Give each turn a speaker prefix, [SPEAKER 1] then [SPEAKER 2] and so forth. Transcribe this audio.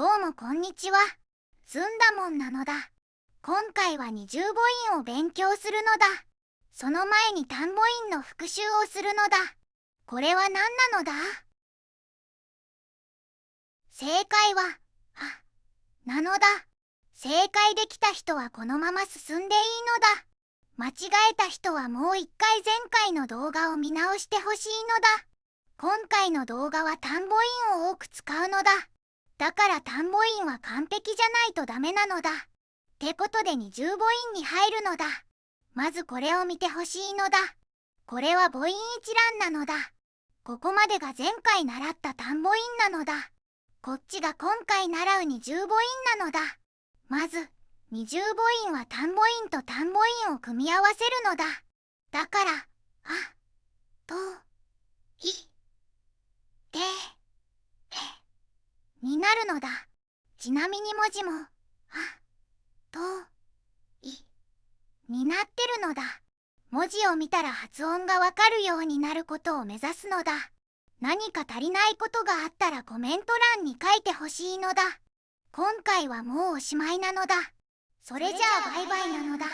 [SPEAKER 1] どうもこんにちは。ずんだもんなのだ。今回は二重母音を勉強するのだ。その前に単母音の復習をするのだ。これは何なのだ？正解は、あ、なのだ。正解できた人はこのまま進んでいいのだ。間違えた人はもう一回前回の動画を見直してほしいのだ。今回の動画は単母音を多く使うのだ。だから単母音は完璧じゃないとダメなのだ。ってことで二重母音に入るのだ。まずこれを見てほしいのだ。これは母音一覧なのだ。ここまでが前回習った単母音なのだ。こっちが今回習う二重母音なのだ。まず、二重母音は単母音と単母音を組み合わせるのだ。だから、あ、と、い、で、え、になるのだ。ちなみに文字も、あ、と、い、になってるのだ。文字を見たら発音がわかるようになることを目指すのだ。何か足りないことがあったらコメント欄に書いてほしいのだ。今回はもうおしまいなのだ。それじゃあバイバイなのだ。